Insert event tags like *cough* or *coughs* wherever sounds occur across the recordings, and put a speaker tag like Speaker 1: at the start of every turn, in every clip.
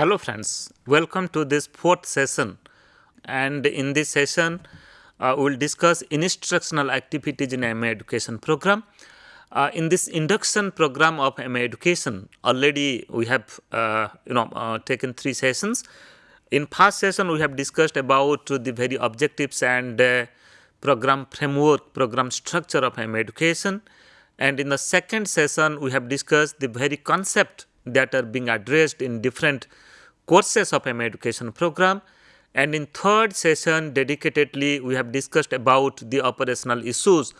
Speaker 1: Hello friends, welcome to this fourth session and in this session uh, we will discuss instructional activities in MA education program. Uh, in this induction program of MA education already we have uh, you know uh, taken three sessions. In first session we have discussed about the very objectives and uh, program framework, program structure of MA education and in the second session we have discussed the very concept that are being addressed in different courses of MA education program. And in third session dedicatedly we have discussed about the operational issues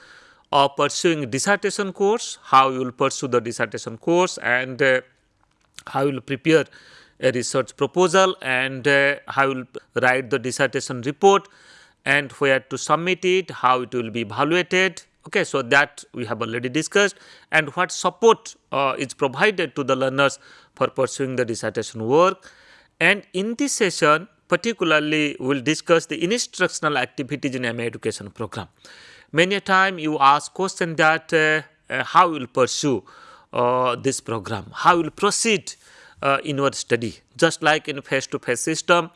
Speaker 1: of pursuing dissertation course, how you will pursue the dissertation course and uh, how you will prepare a research proposal and uh, how you will write the dissertation report and where to submit it, how it will be evaluated Okay, so that we have already discussed and what support uh, is provided to the learners for pursuing the dissertation work. And in this session, particularly we will discuss the instructional activities in MA education program. Many a time you ask question that uh, uh, how you will pursue uh, this program, how you will proceed uh, in your study. Just like in face-to-face -face system,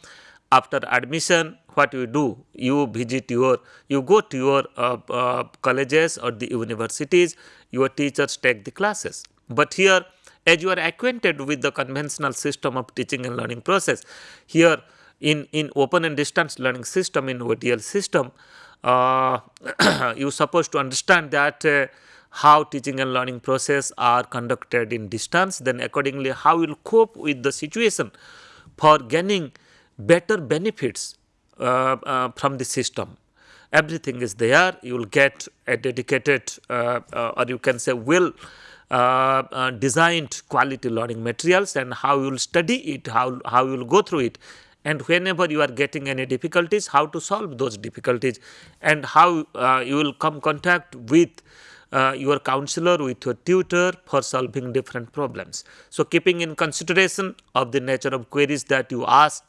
Speaker 1: after admission, what you do you visit your you go to your uh, uh, colleges or the universities your teachers take the classes but here as you are acquainted with the conventional system of teaching and learning process here in in open and distance learning system in ODL system uh, *clears throat* you supposed to understand that uh, how teaching and learning process are conducted in distance then accordingly how you will cope with the situation for gaining better benefits uh, uh, from the system. Everything is there. You will get a dedicated, uh, or you can say, well Uh, uh, designed quality learning materials, and how you will study it, how how you will go through it, and whenever you are getting any difficulties, how to solve those difficulties, and how uh, you will come contact with uh, your counselor with your tutor for solving different problems. So, keeping in consideration of the nature of queries that you ask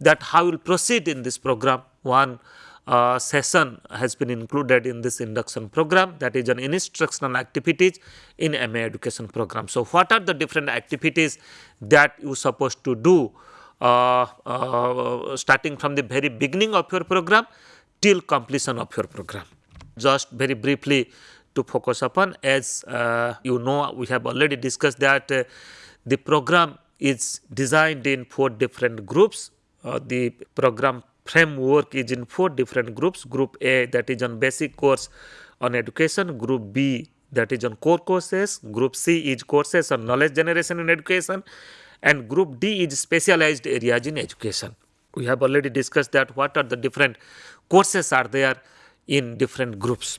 Speaker 1: that how you will proceed in this program. One uh, session has been included in this induction program that is an instructional activities in MA education program. So, what are the different activities that you supposed to do uh, uh, starting from the very beginning of your program till completion of your program. Just very briefly to focus upon as uh, you know we have already discussed that uh, the program is designed in four different groups uh, the program framework is in four different groups. Group A that is on basic course on education, Group B that is on core courses, Group C is courses on knowledge generation in education and Group D is specialized areas in education. We have already discussed that what are the different courses are there in different groups.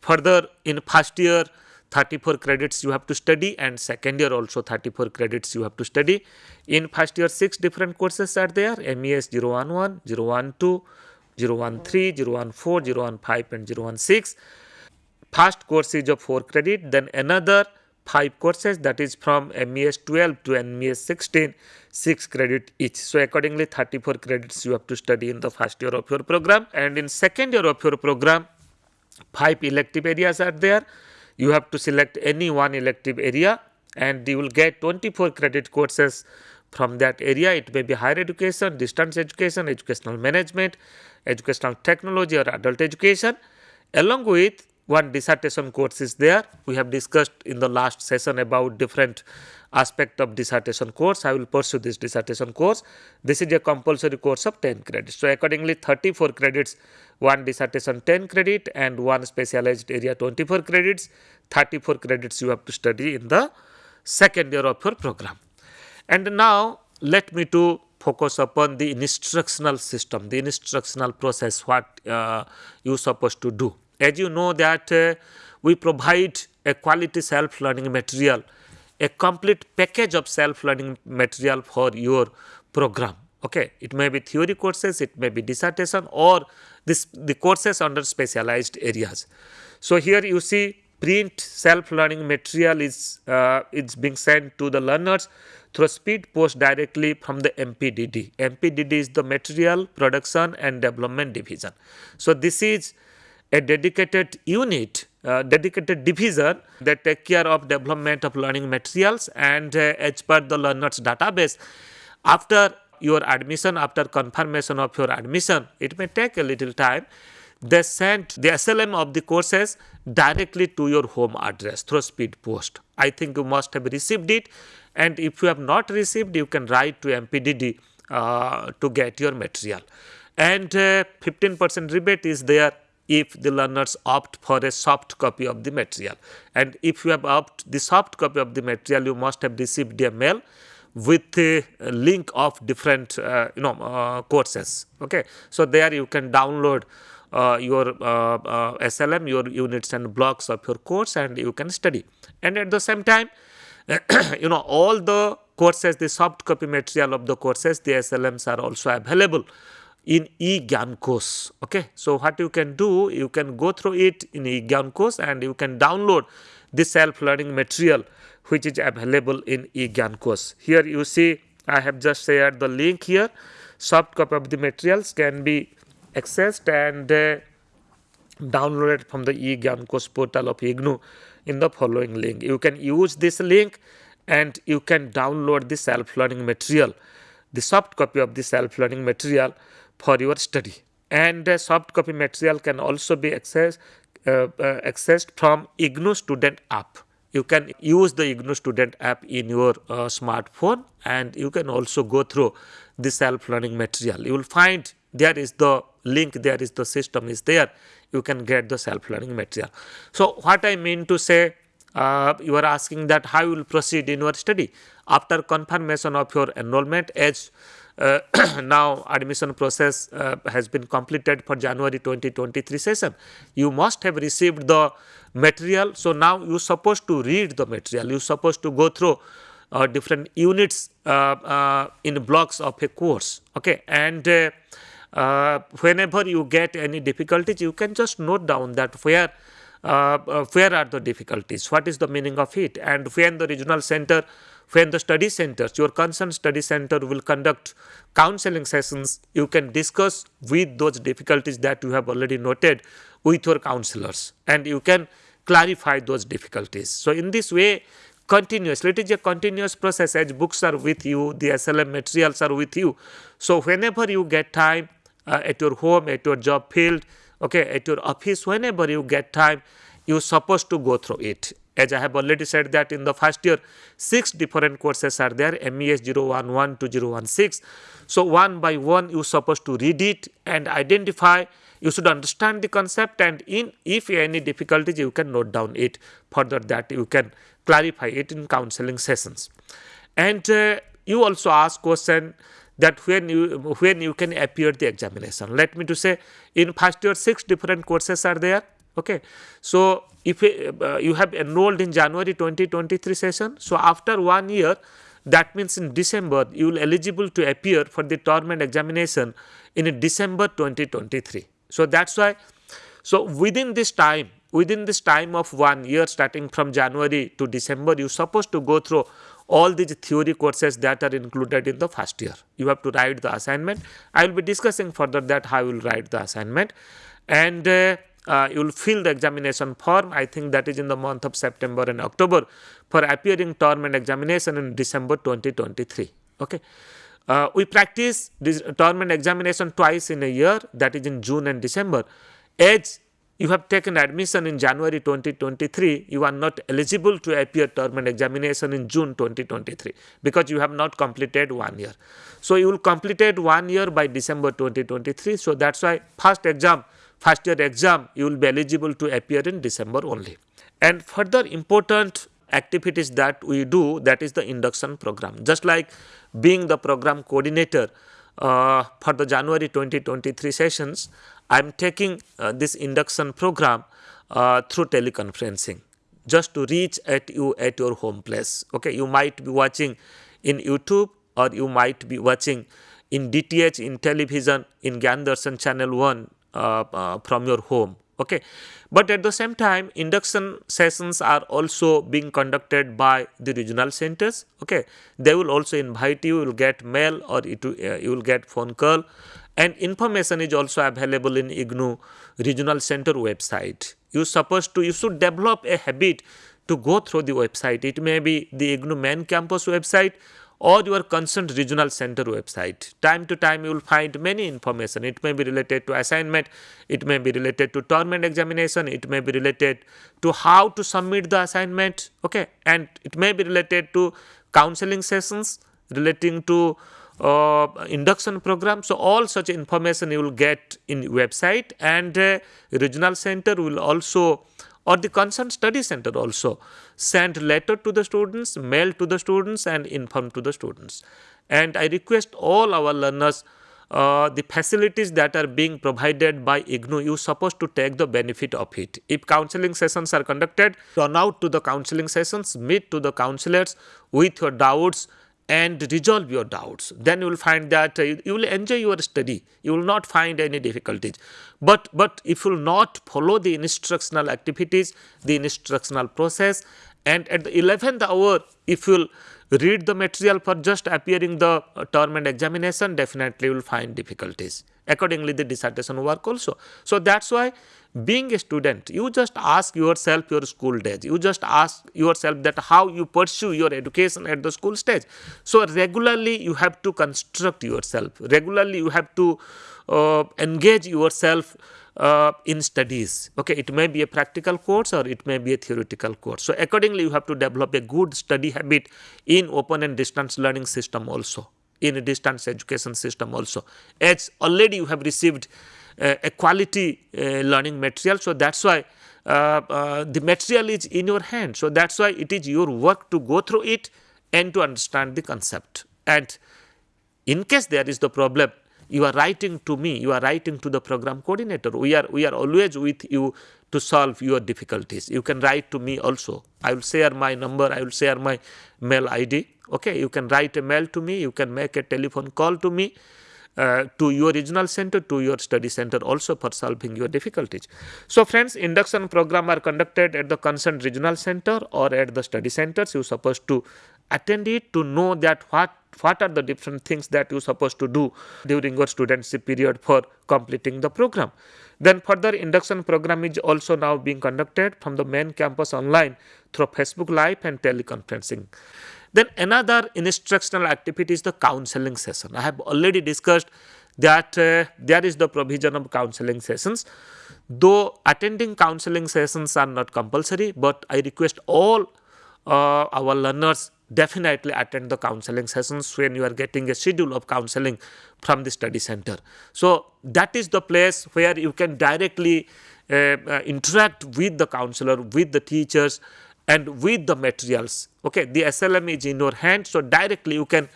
Speaker 1: Further in first year 34 credits you have to study and second year also 34 credits you have to study. In first year 6 different courses are there MES 011, 012, 013, 014, 015 and 016. First course is of 4 credit then another 5 courses that is from MES 12 to MES 16 6 credit each. So accordingly 34 credits you have to study in the first year of your program and in second year of your program 5 elective areas are there you have to select any one elective area and you will get 24 credit courses from that area. It may be higher education, distance education, educational management, educational technology or adult education along with one dissertation course is there. We have discussed in the last session about different aspect of dissertation course. I will pursue this dissertation course. This is a compulsory course of 10 credits. So, accordingly 34 credits, one dissertation 10 credit and one specialized area 24 credits, 34 credits you have to study in the second year of your program. And now let me to focus upon the instructional system, the instructional process, what uh, you supposed to do. As you know that uh, we provide a quality self-learning material, a complete package of self-learning material for your program. Okay, it may be theory courses, it may be dissertation or this the courses under specialized areas. So here you see print self-learning material is uh, it's being sent to the learners through speed post directly from the MPDD. MPDD is the Material Production and Development Division. So this is a dedicated unit, uh, dedicated division that take care of development of learning materials and uh, as per the learners database, After your admission, after confirmation of your admission, it may take a little time. They send the SLM of the courses directly to your home address through speed post. I think you must have received it, and if you have not received, you can write to MPDD uh, to get your material. And 15% uh, rebate is there if the learners opt for a soft copy of the material. And if you have opt the soft copy of the material, you must have received a mail with a link of different uh, you know uh, courses. Okay, so there you can download uh, your uh, uh, SLM, your units and blocks of your course, and you can study. And at the same time, *coughs* you know all the courses, the soft copy material of the courses, the SLMs are also available in eGyanKosh. Okay, so what you can do, you can go through it in eGyanKosh and you can download the self-learning material which is available in eGyanKosh. Here you see I have just shared the link here. Soft copy of the materials can be accessed and uh, downloaded from the eGyanKosh portal of IGNOU in the following link. You can use this link and you can download the self-learning material, the soft copy of the self-learning material for your study. And the soft copy material can also be accessed, uh, uh, accessed from IGNOU Student app. You can use the IGNOU Student app in your uh, smartphone and you can also go through the self-learning material. You will find there is the link, there is the system is there. You can get the self-learning material. So what I mean to say, uh, you are asking that how you will proceed in your study after confirmation of your enrollment as uh, *clears throat* now admission process uh, has been completed for January 2023 session. You must have received the material. So now you are supposed to read the material. You supposed to go through uh, different units uh, uh, in blocks of a course. Okay, and uh, whenever you get any difficulties, you can just note down that where uh, where are the difficulties, what is the meaning of it, and when the regional center when the study centers, your concerned study center will conduct counseling sessions, you can discuss with those difficulties that you have already noted with your counselors and you can clarify those difficulties. So, in this way continuously, it is a continuous process as books are with you, the SLM materials are with you. So, whenever you get time uh, at your home, at your job field, okay, at your office, whenever you get time, you supposed to go through it as I have already said that in the first year, six different courses are there, MES 011 to 016. So one by one, you supposed to read it and identify. You should understand the concept and in if any difficulties, you can note down it. Further that you can clarify it in counseling sessions. And uh, you also ask question that when you when you can appear the examination. Let me to say in first year, six different courses are there okay so if uh, you have enrolled in january 2023 session so after one year that means in december you will eligible to appear for the term and examination in december 2023 so that's why so within this time within this time of one year starting from january to december you supposed to go through all these theory courses that are included in the first year you have to write the assignment i will be discussing further that how you will write the assignment and uh, uh, you will fill the examination form. I think that is in the month of September and October for appearing term and examination in December 2023. Okay. Uh, we practice this term and examination twice in a year that is in June and December. As you have taken admission in January 2023, you are not eligible to appear term and examination in June 2023 because you have not completed one year. So, you will completed one year by December 2023. So, that is why first exam first year exam you will be eligible to appear in December only. And further important activities that we do that is the induction program. Just like being the program coordinator uh, for the January 2023 sessions, I am taking uh, this induction program uh, through teleconferencing just to reach at you at your home place. Okay, you might be watching in YouTube or you might be watching in DTH in television in Gyandarshan channel 1 uh, uh, from your home okay but at the same time induction sessions are also being conducted by the regional centers okay they will also invite you you will get mail or it, uh, you will get phone call and information is also available in IGNOU regional center website you supposed to you should develop a habit to go through the website it may be the IGNOU main campus website or your concerned regional center website. Time to time you will find many information. It may be related to assignment, it may be related to term and examination, it may be related to how to submit the assignment, okay, and it may be related to counseling sessions relating to uh, induction program. So, all such information you will get in website and uh, regional center will also or the concerned study center also send letter to the students, mail to the students and inform to the students. And I request all our learners uh, the facilities that are being provided by IGNOU, you supposed to take the benefit of it. If counseling sessions are conducted, run out to the counseling sessions, meet to the counselors with your doubts, and resolve your doubts. Then you will find that uh, you, will enjoy your study. You will not find any difficulties. But but if you will not follow the instructional activities the instructional process and at the 11th hour if you will read the material for just appearing the uh, term and examination definitely you will find difficulties. Accordingly the dissertation work also. So that's why being a student you just ask yourself your school days. You just ask yourself that how you pursue your education at the school stage. So regularly you have to construct yourself. Regularly you have to uh, engage yourself uh, in studies okay it may be a practical course or it may be a theoretical course so accordingly you have to develop a good study habit in open and distance learning system also in a distance education system also as already you have received uh, a quality uh, learning material. So, that is why uh, the material is in your hand. So, that is why it is your work to go through it and to understand the concept. And in case there is the problem, you are writing to me, you are writing to the program coordinator. We are, we are always with you to solve your difficulties. You can write to me also. I will share my number, I will share my mail ID. Okay, you can write a mail to me, you can make a telephone call to me uh, to your regional center, to your study center also for solving your difficulties. So, friends, induction program are conducted at the concerned regional center or at the study centers. You are supposed to attend it to know that what what are the different things that you supposed to do during your studentship period for completing the program. Then further induction program is also now being conducted from the main campus online through Facebook Live and teleconferencing. Then another instructional activity is the counseling session. I have already discussed that uh, there is the provision of counseling sessions. Though attending counseling sessions are not compulsory, but I request all uh, our learners definitely attend the counseling sessions when you are getting a schedule of counseling from the study center. So, that is the place where you can directly uh, uh, interact with the counselor, with the teachers and with the materials. Okay, the SLM is in your hand, so directly you can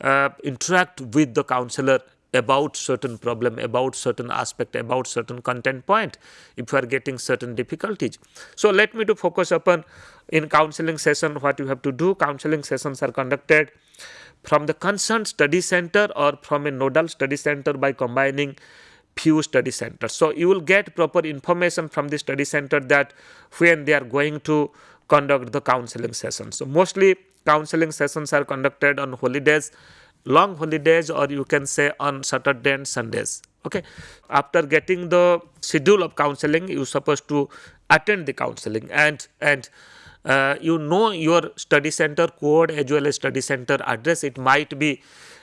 Speaker 1: uh, interact with the counselor about certain problem, about certain aspect, about certain content point if you are getting certain difficulties. So, let me to focus upon in counseling session what you have to do. Counseling sessions are conducted from the concerned study center or from a nodal study center by combining few study centers. So, you will get proper information from the study center that when they are going to conduct the counseling sessions. So, mostly counseling sessions are conducted on holidays, long holidays or you can say on Saturday and Sundays. Okay. After getting the schedule of counseling, you supposed to attend the counseling and and uh, you know your study center code as well as study center address. It might be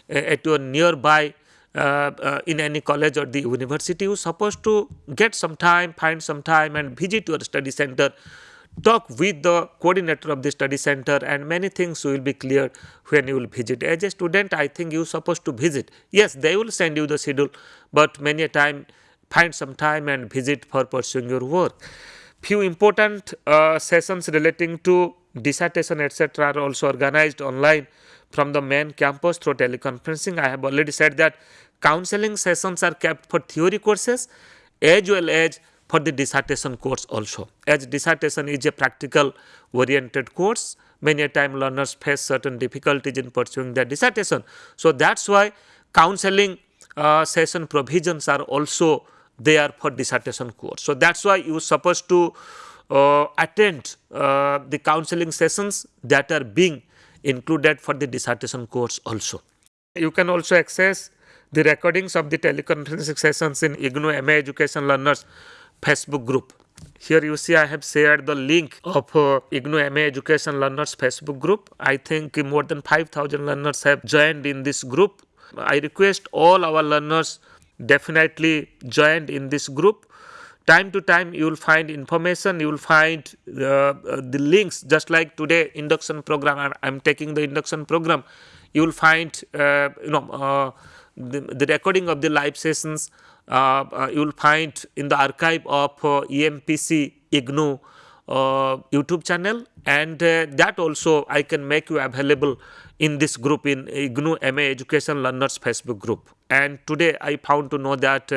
Speaker 1: uh, at your nearby uh, uh, in any college or the university. You supposed to get some time, find some time and visit your study center talk with the coordinator of the study center and many things will be clear when you will visit. As a student, I think you are supposed to visit. Yes, they will send you the schedule, but many a time find some time and visit for pursuing your work. Few important uh, sessions relating to dissertation etc. are also organized online from the main campus through teleconferencing. I have already said that counseling sessions are kept for theory courses as well as for the dissertation course also. As dissertation is a practical oriented course, many a time learners face certain difficulties in pursuing their dissertation. So, that is why counseling uh, session provisions are also there for dissertation course. So, that is why you are supposed to uh, attend uh, the counseling sessions that are being included for the dissertation course also. You can also access the recordings of the teleconferencing sessions in IGNOU MA Education Learners Facebook group. Here you see I have shared the link of uh, IGNOU MA Education Learners Facebook group. I think more than 5000 learners have joined in this group. I request all our learners definitely joined in this group time to time you will find information you will find uh, uh, the links just like today induction program I am taking the induction program you will find uh, you know uh, the, the, recording of the live sessions uh, uh, you will find in the archive of EMPC IGNOU YouTube channel. And that also I can make you available in this group in IGNOU MA Education Learners Facebook group. And today I found to know that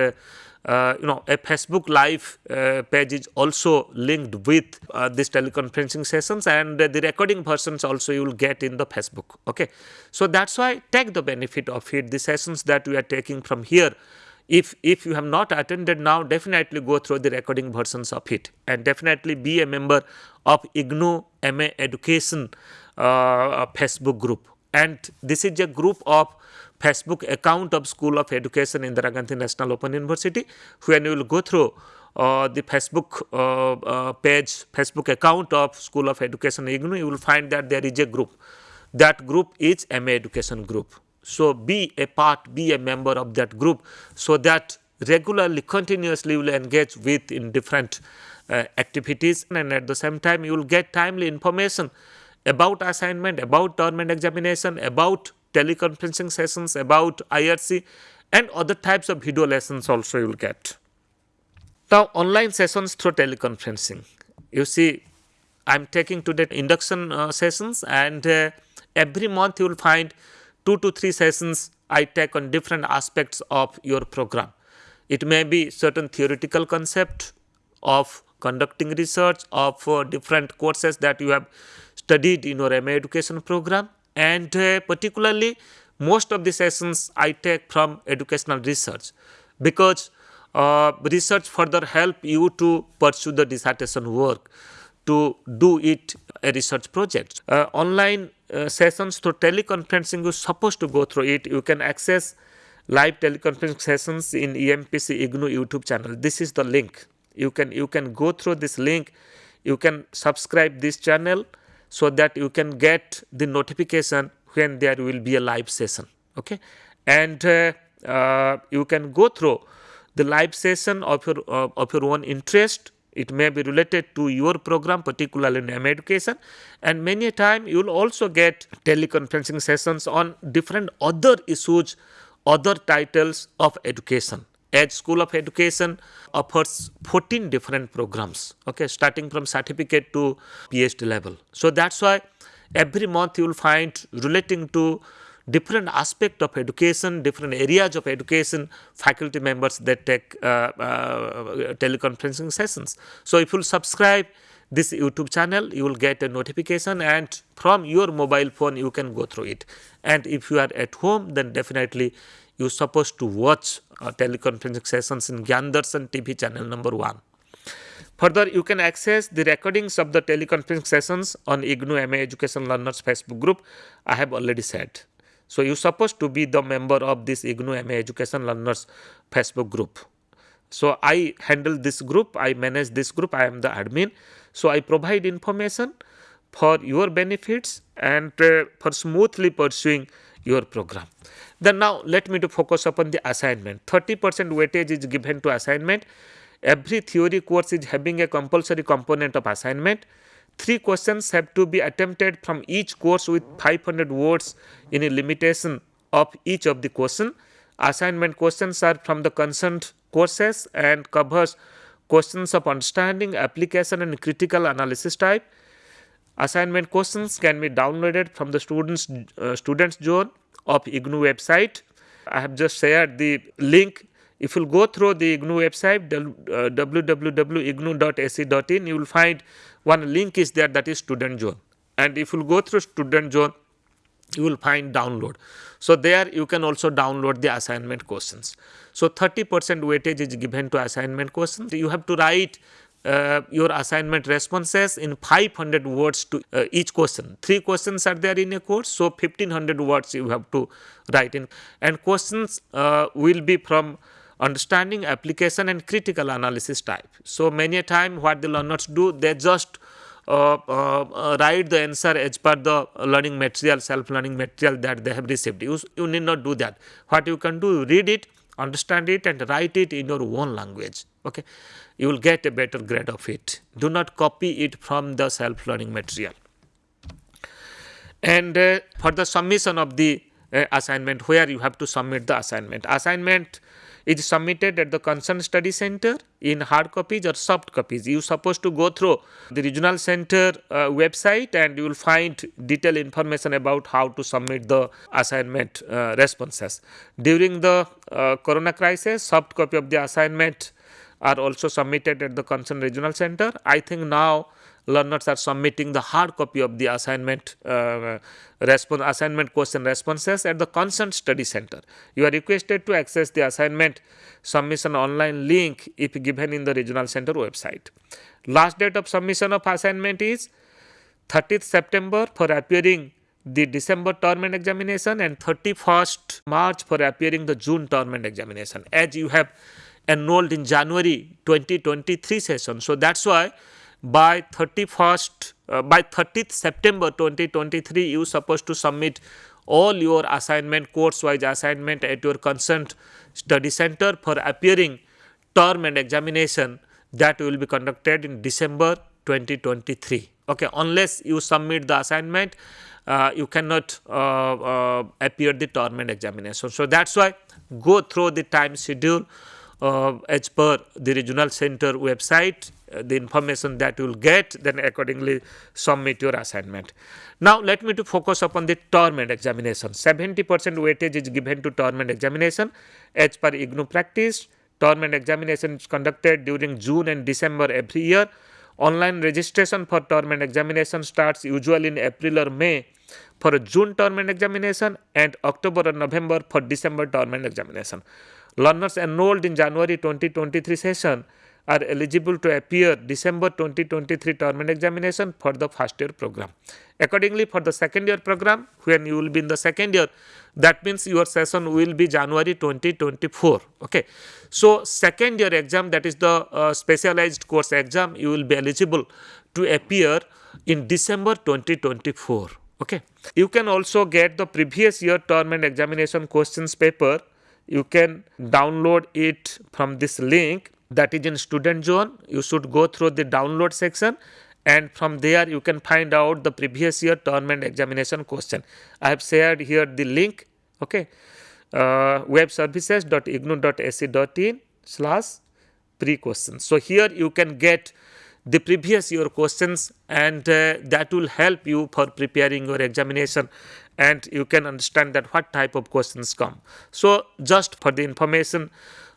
Speaker 1: uh, you know a facebook live uh, page is also linked with uh, this teleconferencing sessions and the recording versions also you will get in the facebook okay? So that's why take the benefit of it the sessions that we are taking from here. If if you have not attended now definitely go through the recording versions of it and definitely be a member of IGNOU MA education uh, facebook group. And this is a group of Facebook account of School of Education Indira Gandhi National Open University when you will go through uh, the Facebook uh, uh, page, Facebook account of School of Education IGNOU, you will find that there is a group. That group is MA Education Group. So, be a part, be a member of that group so that regularly, continuously you will engage with in different uh, activities and at the same time you will get timely information about assignment, about government examination, about teleconferencing sessions about IRC and other types of video lessons also you will get. Now online sessions through teleconferencing. You see I am taking today induction uh, sessions and uh, every month you will find 2 to 3 sessions I take on different aspects of your program. It may be certain theoretical concept of conducting research of uh, different courses that you have studied in your MA education program and uh, particularly most of the sessions I take from educational research because uh, research further help you to pursue the dissertation work to do it a research project. Uh, online uh, sessions through teleconferencing you're supposed to go through it. You can access live teleconferencing sessions in EMPC IGNOU YouTube channel. This is the link. You can you can go through this link. You can subscribe this channel so that you can get the notification when there will be a live session okay? And uh, uh, you can go through the live session of your uh, of your own interest. It may be related to your program particularly in M education. And many a time you will also get teleconferencing sessions on different other issues other titles of education Edge School of Education offers 14 different programs, okay, starting from certificate to PhD level. So that's why every month you will find relating to different aspect of education, different areas of education, faculty members that take uh, uh, teleconferencing sessions. So if you subscribe this YouTube channel, you will get a notification and from your mobile phone you can go through it. And if you are at home, then definitely you are supposed to watch uh, teleconferencing sessions in Gyan Darshan TV channel number 1. Further, you can access the recordings of the teleconferencing sessions on IGNOU MA Education Learners Facebook group. I have already said. So, you are supposed to be the member of this IGNOU MA Education Learners Facebook group. So, I handle this group, I manage this group, I am the admin. So, I provide information for your benefits and uh, for smoothly pursuing your program. Then now let me to focus upon the assignment. 30% weightage is given to assignment. Every theory course is having a compulsory component of assignment. Three questions have to be attempted from each course with 500 words in a limitation of each of the question. Assignment questions are from the concerned courses and covers questions of understanding, application and critical analysis type. Assignment questions can be downloaded from the students uh, students zone of IGNOU website. I have just shared the link. If you go through the IGNOU website uh, www.ignou.ac.in, you will find one link is there that is student zone. And if you go through student zone, you will find download. So there you can also download the assignment questions. So 30% weightage is given to assignment questions. You have to write uh, your assignment responses in 500 words to uh, each question. Three questions are there in a course, so 1500 words you have to write in. And questions uh, will be from understanding application and critical analysis type. So many a time what the learners do, they just uh, uh, write the answer as per the learning material, self-learning material that they have received. You, you need not do that. What you can do, read it, understand it and write it in your own language. Okay, You will get a better grade of it. Do not copy it from the self-learning material. And uh, for the submission of the uh, assignment, where you have to submit the assignment. Assignment is submitted at the concerned study center in hard copies or soft copies. You are supposed to go through the regional center uh, website and you will find detailed information about how to submit the assignment uh, responses. During the uh, corona crisis, soft copy of the assignment are also submitted at the concerned regional center. I think now learners are submitting the hard copy of the assignment uh, response assignment question responses at the concerned study center. You are requested to access the assignment submission online link if given in the regional center website. Last date of submission of assignment is 30th September for appearing the December term and examination and 31st March for appearing the June term and examination as you have enrolled in January 2023 session. So, that is why by 31st uh, by 30th September 2023 you are supposed to submit all your assignment course wise assignment at your concerned study center for appearing term and examination that will be conducted in December 2023 okay unless you submit the assignment uh, you cannot uh, uh appear the term and examination so that's why go through the time schedule as per the regional center website uh, the information that you will get then accordingly submit your assignment. Now let me to focus upon the term and examination 70 percent weightage is given to term and examination as per IGNOU practice term and examination is conducted during June and December every year. Online registration for term and examination starts usually in April or May for June term and examination and October or November for December term and examination. Learners enrolled in January 2023 session are eligible to appear December 2023 term examination for the first year program. Accordingly, for the second year program, when you will be in the second year, that means your session will be January 2024. Okay. So, second year exam that is the uh, specialized course exam, you will be eligible to appear in December 2024. Okay. You can also get the previous year term and examination questions paper. You can download it from this link. That is in student zone. You should go through the download section and from there you can find out the previous year term and examination question. I have shared here the link okay? Uh, web services.ignou.ac.in slash pre questions so here you can get the previous year questions and uh, that will help you for preparing your examination and you can understand that what type of questions come. So just for the information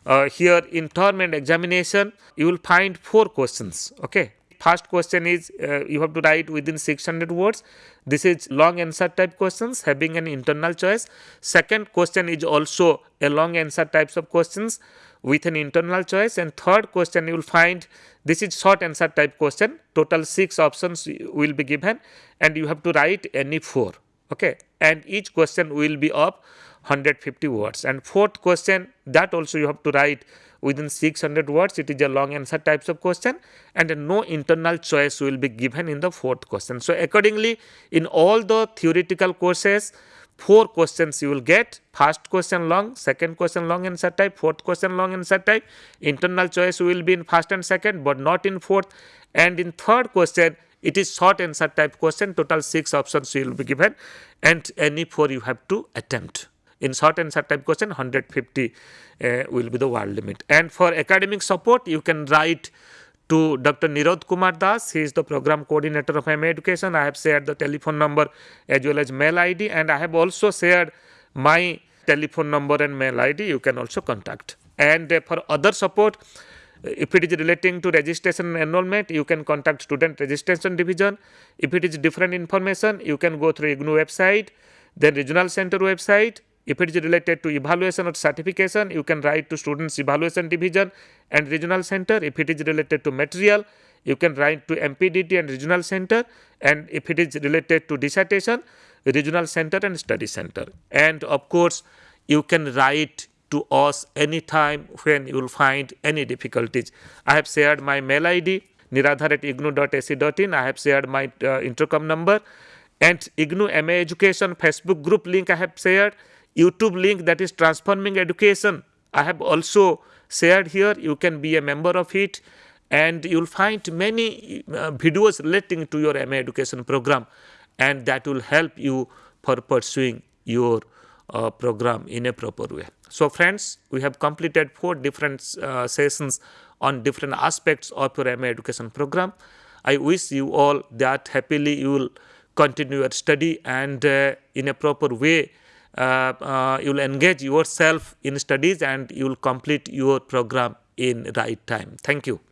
Speaker 1: uh, here in term and examination you will find four questions okay? First question is uh, you have to write within 600 words. This is long answer type questions having an internal choice. Second question is also a long answer types of questions with an internal choice. And third question you will find this is short answer type question. Total six options will be given and you have to write any four okay. And each question will be of 150 words. And fourth question that also you have to write within 600 words. It is a long answer types of question. And no internal choice will be given in the fourth question. So accordingly in all the theoretical courses four questions you will get. First question long second question long answer type fourth question long answer type. Internal choice will be in first and second but not in fourth. And in third question it is short answer type question total six options will be given and any four you have to attempt in short answer type question 150 uh, will be the word limit and for academic support you can write to Dr. Nirod Kumar Dash. He is the program coordinator of MA Education. I have shared the telephone number as well as mail ID and I have also shared my telephone number and mail ID. You can also contact. And uh, for other support, if it is relating to registration and enrollment, you can contact student registration division. If it is different information, you can go through IGNOU website, then regional center website, if it is related to evaluation or certification, you can write to students evaluation division and regional center. If it is related to material, you can write to MPDD and regional center. And if it is related to dissertation, regional center and study center. And of course, you can write to us anytime when you will find any difficulties. I have shared my mail ID niradhar at ignou.ac.in. I have shared my uh, intercom number and IGNOU MA Education Facebook group link I have shared. YouTube link that is Transforming Education I have also shared here. You can be a member of it and you'll find many uh, videos relating to your MA education program and that will help you for pursuing your uh, program in a proper way. So friends, we have completed four different uh, sessions on different aspects of your MA education program. I wish you all that happily you will continue your study and uh, in a proper way uh, uh, you will engage yourself in studies and you will complete your program in right time. Thank you.